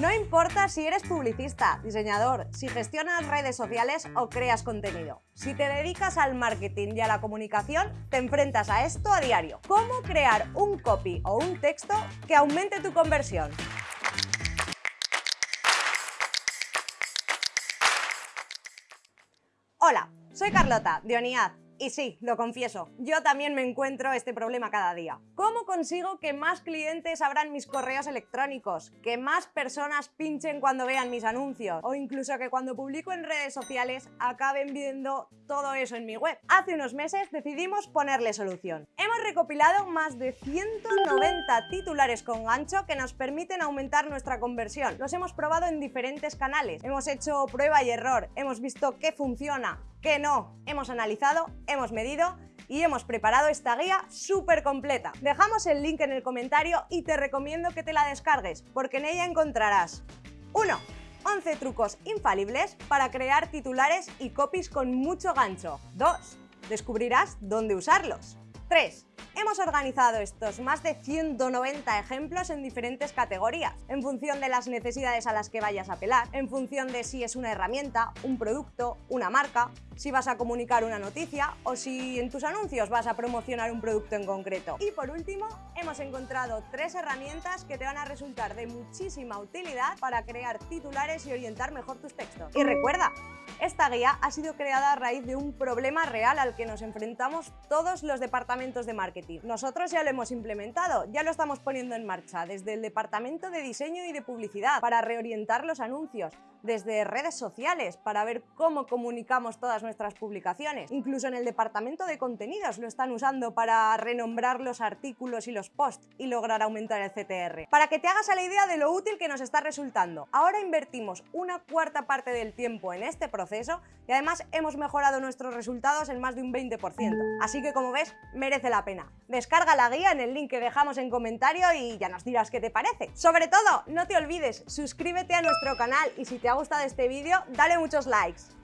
No importa si eres publicista, diseñador, si gestionas redes sociales o creas contenido. Si te dedicas al marketing y a la comunicación, te enfrentas a esto a diario. ¿Cómo crear un copy o un texto que aumente tu conversión? Hola, soy Carlota, de Oniad, y sí, lo confieso, yo también me encuentro este problema cada día. ¿Cómo consigo que más clientes abran mis correos electrónicos? Que más personas pinchen cuando vean mis anuncios? O incluso que cuando publico en redes sociales acaben viendo todo eso en mi web. Hace unos meses decidimos ponerle solución. Hemos recopilado más de 190 titulares con gancho que nos permiten aumentar nuestra conversión. Los hemos probado en diferentes canales, hemos hecho prueba y error, hemos visto qué funciona, qué no. Hemos analizado, hemos medido y hemos preparado esta guía súper completa. Dejamos el link en el comentario y te recomiendo que te la descargues, porque en ella encontrarás 1. 11 trucos infalibles para crear titulares y copies con mucho gancho. 2. Descubrirás dónde usarlos. 3. Hemos organizado estos más de 190 ejemplos en diferentes categorías, en función de las necesidades a las que vayas a apelar, en función de si es una herramienta, un producto, una marca, si vas a comunicar una noticia o si en tus anuncios vas a promocionar un producto en concreto. Y por último, hemos encontrado tres herramientas que te van a resultar de muchísima utilidad para crear titulares y orientar mejor tus textos. Y recuerda, esta guía ha sido creada a raíz de un problema real al que nos enfrentamos todos los departamentos de marketing. Nosotros ya lo hemos implementado, ya lo estamos poniendo en marcha desde el departamento de diseño y de publicidad para reorientar los anuncios, desde redes sociales para ver cómo comunicamos todas nuestras publicaciones. Incluso en el departamento de contenidos lo están usando para renombrar los artículos y los posts y lograr aumentar el CTR. Para que te hagas a la idea de lo útil que nos está resultando. Ahora invertimos una cuarta parte del tiempo en este proceso y además hemos mejorado nuestros resultados en más de un 20%. Así que como ves, merece la pena. Descarga la guía en el link que dejamos en comentario y ya nos dirás qué te parece. Sobre todo, no te olvides, suscríbete a nuestro canal y si te ha gustado este vídeo, dale muchos likes.